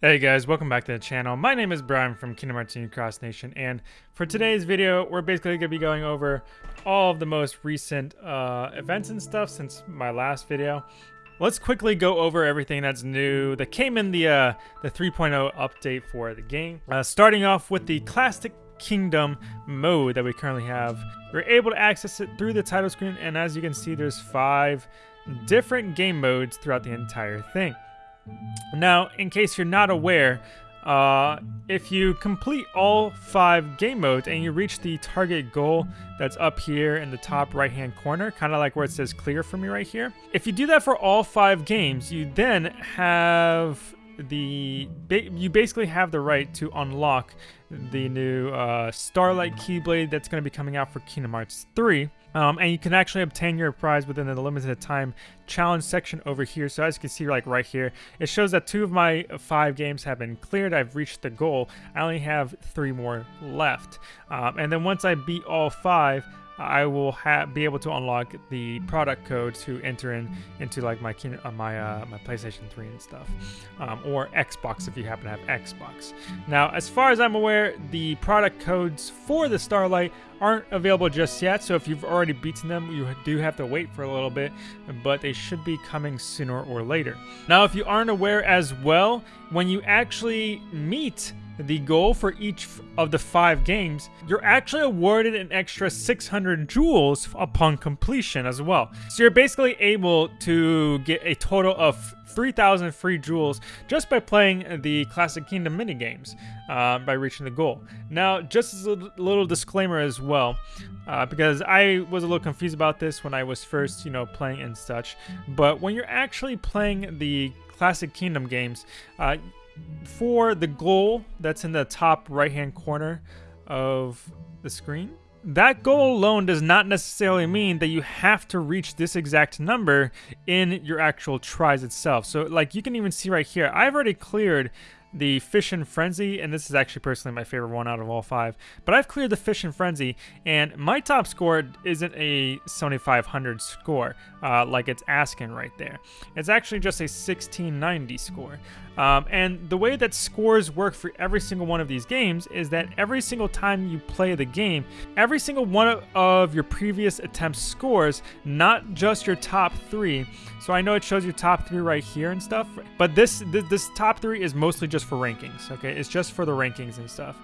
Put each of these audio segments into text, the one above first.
Hey guys, welcome back to the channel. My name is Brian from Kingdom Hearts Union Cross Nation, and for today's video, we're basically going to be going over all of the most recent uh, events and stuff since my last video. Let's quickly go over everything that's new that came in the uh, the 3.0 update for the game. Uh, starting off with the Classic Kingdom mode that we currently have. We're able to access it through the title screen, and as you can see, there's five different game modes throughout the entire thing. Now, in case you're not aware, uh, if you complete all five game modes and you reach the target goal that's up here in the top right hand corner, kind of like where it says clear for me right here. If you do that for all five games, you then have the you basically have the right to unlock the new uh, Starlight Keyblade that's going to be coming out for Kingdom Hearts 3. Um, and you can actually obtain your prize within the limited time challenge section over here. So as you can see like right here, it shows that two of my five games have been cleared. I've reached the goal. I only have three more left. Um, and then once I beat all five, I will be able to unlock the product code to enter in into like my uh, my uh, my PlayStation 3 and stuff, um, or Xbox if you happen to have Xbox. Now, as far as I'm aware, the product codes for the Starlight aren't available just yet. So if you've already beaten them, you do have to wait for a little bit, but they should be coming sooner or later. Now, if you aren't aware as well, when you actually meet the goal for each of the five games, you're actually awarded an extra 600 jewels upon completion as well. So you're basically able to get a total of 3,000 free jewels just by playing the Classic Kingdom minigames uh, by reaching the goal. Now, just as a little disclaimer as well, uh, because I was a little confused about this when I was first, you know, playing and such, but when you're actually playing the Classic Kingdom games, uh, for the goal that's in the top right hand corner of the screen, that goal alone does not necessarily mean that you have to reach this exact number in your actual tries itself. So like you can even see right here, I've already cleared the Fishin' Frenzy, and this is actually personally my favorite one out of all five. But I've cleared the Fishin' Frenzy, and my top score isn't a 7500 score, uh, like it's asking right there. It's actually just a 1690 score. Um, and the way that scores work for every single one of these games is that every single time you play the game, every single one of your previous attempts scores, not just your top three. So I know it shows you top three right here and stuff, but this this top three is mostly just for rankings. Okay, it's just for the rankings and stuff.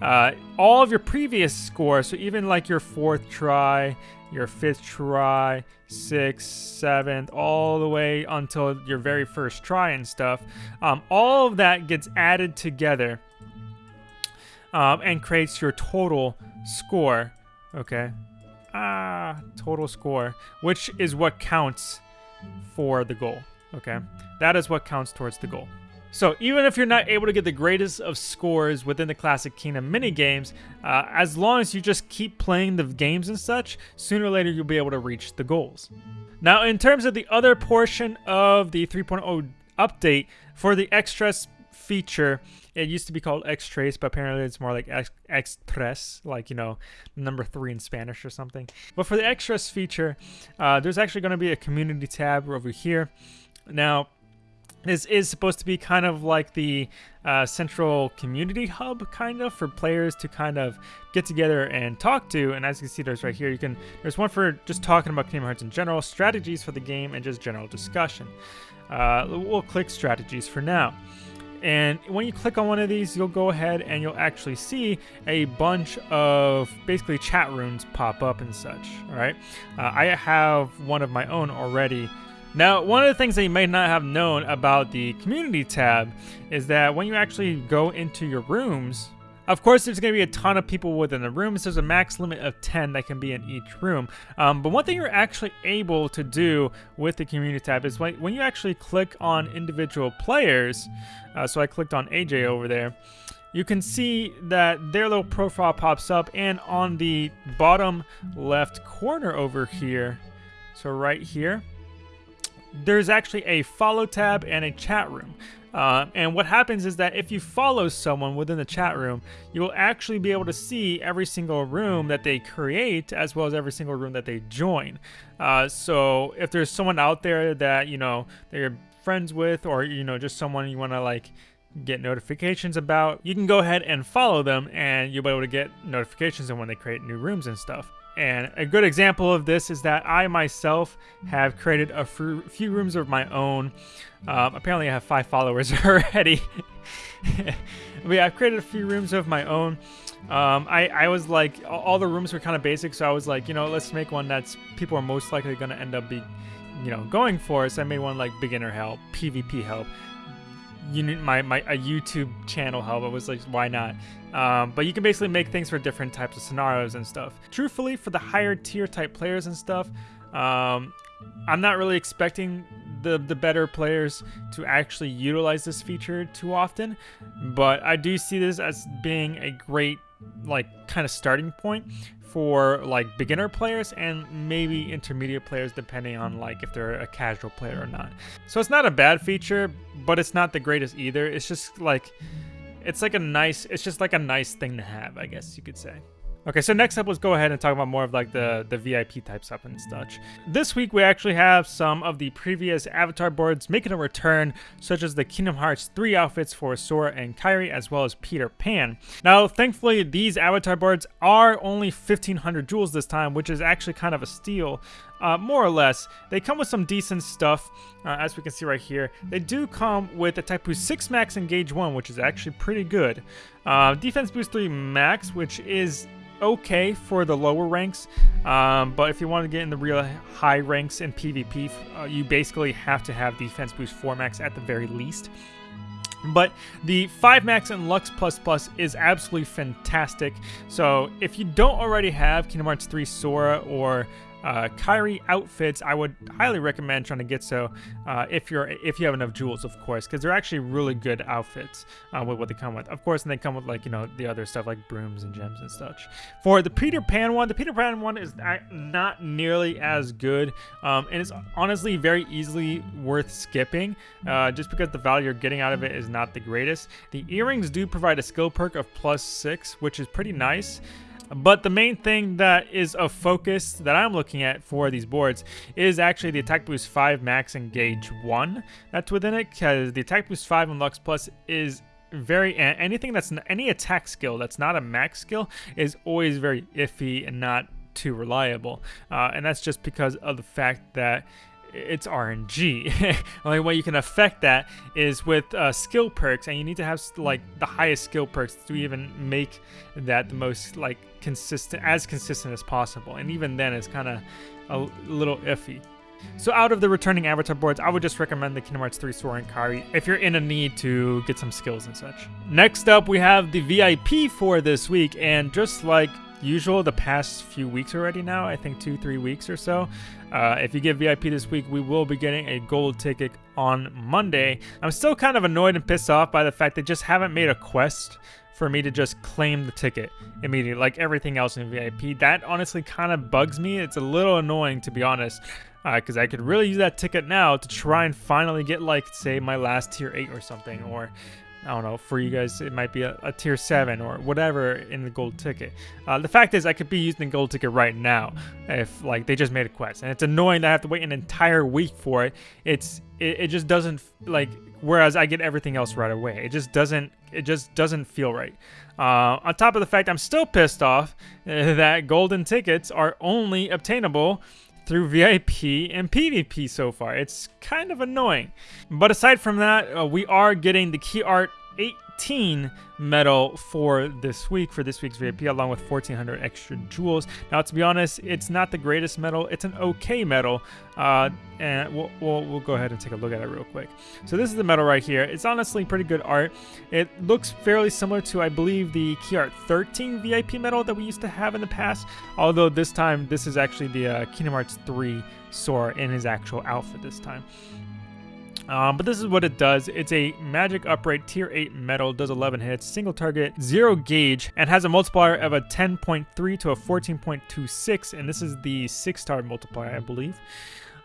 Uh, all of your previous scores, so even like your fourth try, your fifth try, sixth, seventh, all the way until your very first try and stuff. Um, all of that gets added together um, and creates your total score. Okay. Ah, total score, which is what counts for the goal. Okay. That is what counts towards the goal. So even if you're not able to get the greatest of scores within the Classic Kingdom minigames, uh, as long as you just keep playing the games and such, sooner or later you'll be able to reach the goals. Now in terms of the other portion of the 3.0 update, for the extras feature, it used to be called X-Trace, but apparently it's more like X-Tres, like, you know, number three in Spanish or something. But for the extras feature, uh, there's actually going to be a community tab over here. Now, this is supposed to be kind of like the uh, central community hub kind of for players to kind of get together and talk to. And as you can see there's right here you can there's one for just talking about Kingdom Hearts in general strategies for the game and just general discussion. Uh, we'll click strategies for now. And when you click on one of these you'll go ahead and you'll actually see a bunch of basically chat rooms pop up and such all right? Uh, I have one of my own already now, one of the things that you may not have known about the community tab is that when you actually go into your rooms, of course, there's going to be a ton of people within the rooms. There's a max limit of 10 that can be in each room. Um, but one thing you're actually able to do with the community tab is when, when you actually click on individual players, uh, so I clicked on AJ over there, you can see that their little profile pops up and on the bottom left corner over here, so right here, there's actually a follow tab and a chat room. Uh, and what happens is that if you follow someone within the chat room, you will actually be able to see every single room that they create as well as every single room that they join. Uh, so if there's someone out there that, you know, that you're friends with or, you know, just someone you want to like get notifications about, you can go ahead and follow them and you'll be able to get notifications on when they create new rooms and stuff. And a good example of this is that I myself have created a few rooms of my own. Um, apparently, I have five followers already. but yeah, I've created a few rooms of my own. Um, I, I was like, all the rooms were kind of basic, so I was like, you know, let's make one that's people are most likely going to end up be, you know, going for. So I made one like beginner help, PvP help, you my, my a YouTube channel help. I was like, why not? Um, but you can basically make things for different types of scenarios and stuff. Truthfully, for the higher tier type players and stuff, um, I'm not really expecting the the better players to actually utilize this feature too often, but I do see this as being a great like kind of starting point for like beginner players and maybe intermediate players depending on like if they're a casual player or not. So it's not a bad feature, but it's not the greatest either. It's just like it's like a nice it's just like a nice thing to have, I guess you could say. Okay, so next up, let's go ahead and talk about more of like the, the VIP type stuff and such. This week, we actually have some of the previous avatar boards making a return, such as the Kingdom Hearts 3 outfits for Sora and Kairi, as well as Peter Pan. Now, thankfully, these avatar boards are only 1500 jewels this time, which is actually kind of a steal. Uh, more or less. They come with some decent stuff, uh, as we can see right here. They do come with a Type Boost 6 Max and Gauge 1, which is actually pretty good. Uh, Defense Boost 3 Max, which is okay for the lower ranks, um, but if you want to get in the real high ranks in PvP, uh, you basically have to have Defense Boost 4 Max at the very least. But the 5 Max and Lux Plus Plus is absolutely fantastic. So if you don't already have Kingdom Hearts 3 Sora or uh, Kairi outfits, I would highly recommend trying to get so uh, if you're if you have enough jewels, of course, because they're actually really good outfits uh, with what they come with. Of course, and they come with like you know the other stuff like brooms and gems and such. For the Peter Pan one, the Peter Pan one is not nearly as good, um, and it's honestly very easily worth skipping, uh, just because the value you're getting out of it is not the greatest. The earrings do provide a skill perk of plus six, which is pretty nice. But the main thing that is a focus that I'm looking at for these boards is actually the Attack Boost 5 Max and Gauge 1 that's within it, because the Attack Boost 5 and Lux Plus is very anything that's any attack skill that's not a max skill is always very iffy and not too reliable. Uh, and that's just because of the fact that it's RNG. The only way you can affect that is with uh, skill perks, and you need to have like the highest skill perks to even make that the most like consistent, as consistent as possible. And even then, it's kind of a little iffy. So out of the returning avatar boards, I would just recommend the Kingdom Hearts 3 Sora and Kairi if you're in a need to get some skills and such. Next up, we have the VIP for this week, and just like usual the past few weeks already now, I think two, three weeks or so. Uh, if you get VIP this week, we will be getting a gold ticket on Monday. I'm still kind of annoyed and pissed off by the fact they just haven't made a quest for me to just claim the ticket immediately, like everything else in VIP. That honestly kind of bugs me. It's a little annoying, to be honest, because uh, I could really use that ticket now to try and finally get, like, say, my last tier 8 or something, or I don't know, for you guys, it might be a, a tier 7 or whatever in the gold ticket. Uh, the fact is, I could be using the gold ticket right now if, like, they just made a quest. And it's annoying that I have to wait an entire week for it. It's, it, it just doesn't, like, whereas I get everything else right away. It just doesn't, it just doesn't feel right. Uh, on top of the fact I'm still pissed off that golden tickets are only obtainable through VIP and PvP so far. It's kind of annoying. But aside from that, uh, we are getting the key art 18 medal for this week, for this week's VIP, along with 1400 extra jewels. Now, to be honest, it's not the greatest medal. It's an okay medal, uh, and we'll, we'll, we'll, go ahead and take a look at it real quick. So this is the medal right here. It's honestly pretty good art. It looks fairly similar to, I believe, the Key Art 13 VIP medal that we used to have in the past, although this time, this is actually the uh, Kingdom Hearts 3 Sora in his actual outfit this time. Um, but this is what it does. It's a magic upright tier 8 metal, does 11 hits, single target, zero gauge, and has a multiplier of a 10.3 to a 14.26, and this is the 6 star multiplier, I believe.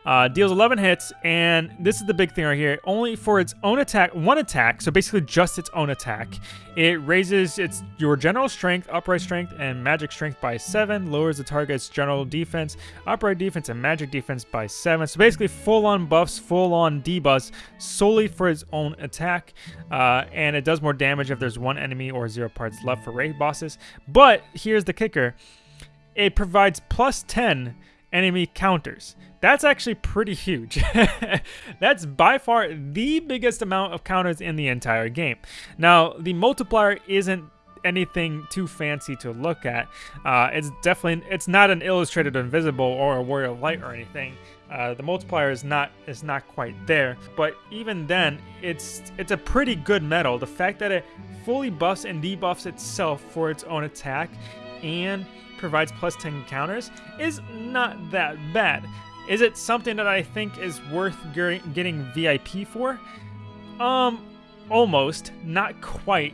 Uh, deals 11 hits, and this is the big thing right here. Only for its own attack, one attack, so basically just its own attack. It raises its your general strength, upright strength, and magic strength by 7, lowers the target's general defense, upright defense, and magic defense by 7. So basically full-on buffs, full-on debuffs, solely for its own attack. Uh, and it does more damage if there's one enemy or zero parts left for raid bosses. But here's the kicker. It provides plus 10 enemy counters. That's actually pretty huge. That's by far the biggest amount of counters in the entire game. Now, the multiplier isn't anything too fancy to look at. Uh, it's definitely, it's not an illustrated invisible or a warrior of light or anything. Uh, the multiplier is not is not quite there, but even then, it's it's a pretty good medal. The fact that it fully buffs and debuffs itself for its own attack, and provides plus 10 counters is not that bad. Is it something that I think is worth getting VIP for? Um, almost. Not quite.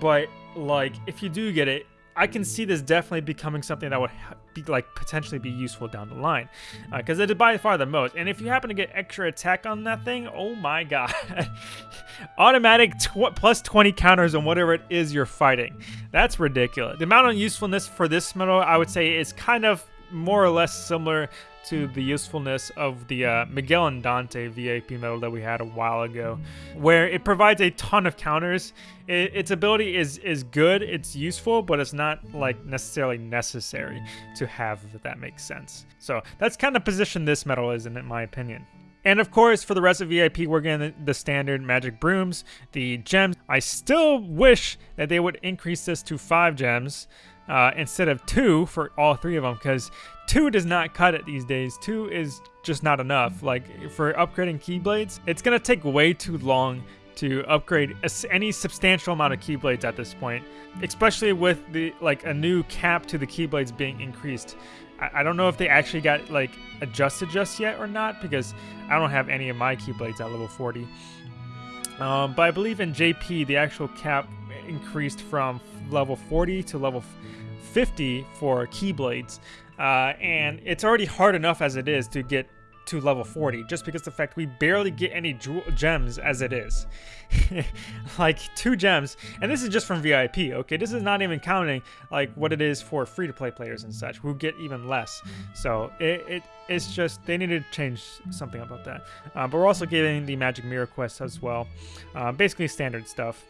But, like, if you do get it, I can see this definitely becoming something that would be like potentially be useful down the line because uh, it is by far the most. And if you happen to get extra attack on that thing oh my god. Automatic tw plus 20 counters on whatever it is you're fighting. That's ridiculous. The amount of usefulness for this medal I would say is kind of more or less similar to the usefulness of the uh, Miguel and Dante VIP medal that we had a while ago, where it provides a ton of counters. It, its ability is is good, it's useful, but it's not like necessarily necessary to have, if that makes sense. So that's kind of position this medal is in, in my opinion. And of course, for the rest of VIP, we're getting the standard magic brooms, the gems. I still wish that they would increase this to five gems uh, instead of two for all three of them because two does not cut it these days. Two is just not enough. Like for upgrading keyblades, it's gonna take way too long to upgrade any substantial amount of keyblades at this point, especially with the like a new cap to the keyblades being increased. I, I don't know if they actually got like adjusted just yet or not because I don't have any of my keyblades at level 40. Um, but I believe in JP the actual cap increased from level 40 to level 50 for Keyblades. Uh, and it's already hard enough as it is to get to level 40 just because the fact we barely get any gems as it is. Like two gems and this is just from vip okay? This is not even counting like what it is for free-to-play players and such who get even less. So it, it it's just they need to change something about that. Uh, but we're also getting the magic mirror quest as well. Uh, basically standard stuff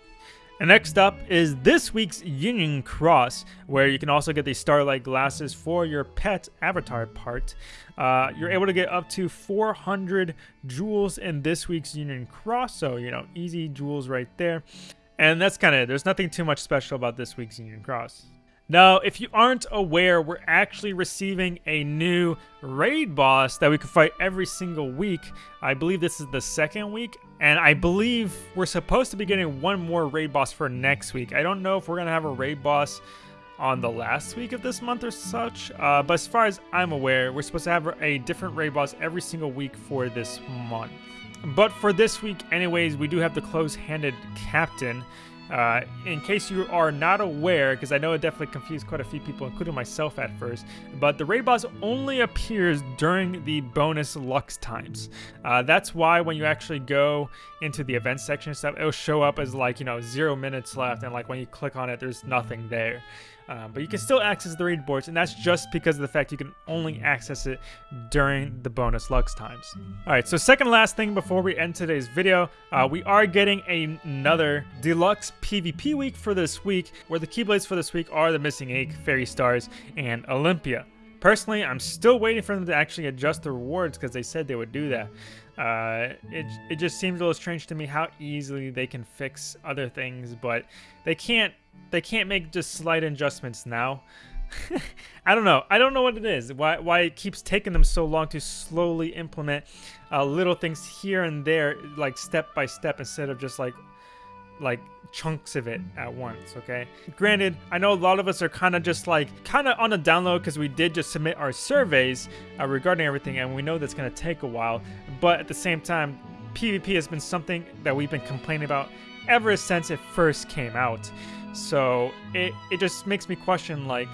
and next up is this week's Union Cross, where you can also get the Starlight glasses for your pet avatar part. Uh, you're able to get up to 400 jewels in this week's Union Cross, so, you know, easy jewels right there. And that's kind of it. There's nothing too much special about this week's Union Cross. Now, if you aren't aware, we're actually receiving a new raid boss that we can fight every single week. I believe this is the second week, and I believe we're supposed to be getting one more raid boss for next week. I don't know if we're going to have a raid boss on the last week of this month or such, uh, but as far as I'm aware, we're supposed to have a different raid boss every single week for this month. But for this week anyways, we do have the close-handed captain, uh, in case you are not aware, because I know it definitely confused quite a few people, including myself at first, but the raid boss only appears during the bonus Lux times. Uh, that's why when you actually go into the event section and stuff, it'll show up as like, you know, zero minutes left, and like when you click on it, there's nothing there. Um, but you can still access the raid boards, and that's just because of the fact you can only access it during the bonus Lux times. Alright, so second last thing before we end today's video, uh, we are getting a, another deluxe PvP week for this week, where the Keyblades for this week are the Missing Ache, Fairy Stars, and Olympia. Personally, I'm still waiting for them to actually adjust the rewards because they said they would do that. Uh, it, it just seems a little strange to me how easily they can fix other things, but they can't they can't make just slight adjustments now. I don't know. I don't know what it is. Why why it keeps taking them so long to slowly implement uh, little things here and there, like step by step, instead of just like like chunks of it at once. Okay. Granted, I know a lot of us are kind of just like kind of on a download because we did just submit our surveys uh, regarding everything, and we know that's gonna take a while. But at the same time, PvP has been something that we've been complaining about ever since it first came out. So it, it just makes me question like,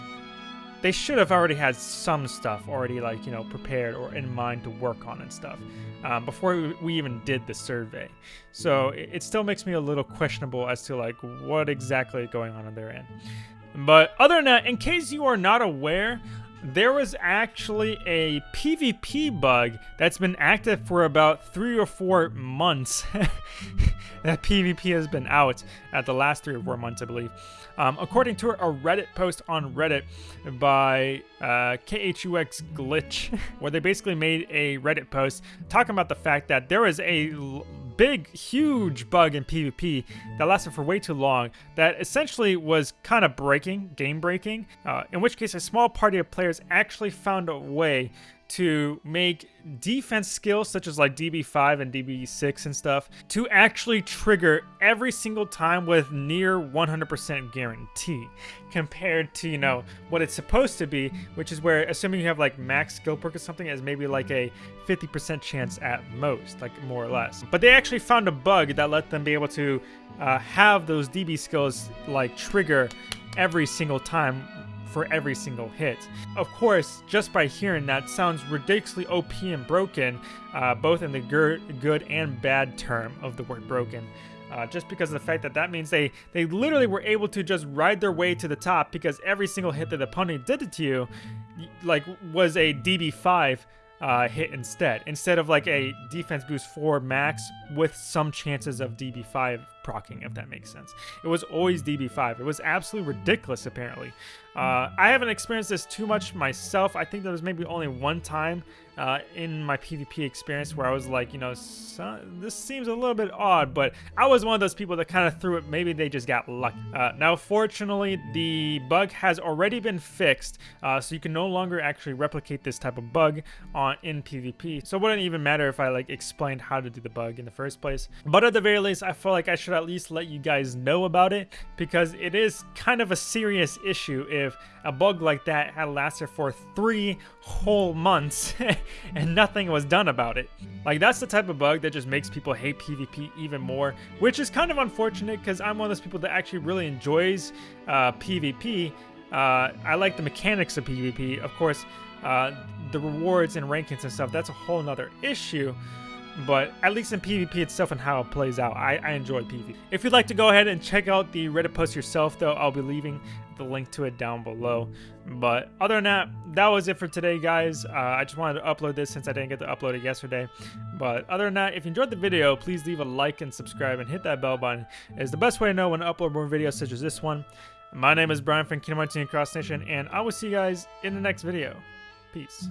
they should have already had some stuff already like you know prepared or in mind to work on and stuff um, before we even did the survey. So it, it still makes me a little questionable as to like what exactly is going on on their end. But other than that in case you are not aware there was actually a PvP bug that's been active for about three or four months. that PvP has been out at the last three or four months, I believe. Um, according to a Reddit post on Reddit by uh, KHUX Glitch, where they basically made a Reddit post talking about the fact that there was a big, huge bug in PvP that lasted for way too long that essentially was kind of breaking, game breaking, uh, in which case a small party of players actually found a way to make defense skills such as like DB5 and DB6 and stuff to actually trigger every single time with near 100% guarantee compared to, you know, what it's supposed to be, which is where assuming you have like max skill perk or something is maybe like a 50% chance at most, like more or less. But they actually found a bug that let them be able to uh, have those DB skills like trigger every single time for every single hit. Of course, just by hearing that sounds ridiculously OP and broken, uh, both in the good and bad term of the word broken. Uh, just because of the fact that that means they they literally were able to just ride their way to the top because every single hit that the opponent did to you like was a DB5 uh, hit instead, instead of like a defense boost 4 max with some chances of DB5 procking, if that makes sense. It was always DB5. It was absolutely ridiculous, apparently. Uh, I haven't experienced this too much myself. I think there was maybe only one time uh, in my PvP experience where I was like, you know, this seems a little bit odd, but I was one of those people that kind of threw it. Maybe they just got lucky. Uh, now, fortunately, the bug has already been fixed, uh, so you can no longer actually replicate this type of bug on in PvP. So it wouldn't even matter if I like explained how to do the bug in the first place. But at the very least, I feel like I should at least let you guys know about it because it is kind of a serious issue if a bug like that had lasted for three whole months and nothing was done about it. Like that's the type of bug that just makes people hate PvP even more, which is kind of unfortunate because I'm one of those people that actually really enjoys uh, PvP. Uh, I like the mechanics of PvP. Of course, uh, the rewards and rankings and stuff, that's a whole nother issue but at least in PvP itself and how it plays out, I, I enjoy PvP. If you'd like to go ahead and check out the Reddit post yourself, though, I'll be leaving the link to it down below. But other than that, that was it for today, guys. Uh, I just wanted to upload this since I didn't get to upload it yesterday. But other than that, if you enjoyed the video, please leave a like and subscribe and hit that bell button. It's the best way to know when to upload more videos such as this one. My name is Brian from Kingdom Hearts Cross Nation, and I will see you guys in the next video. Peace.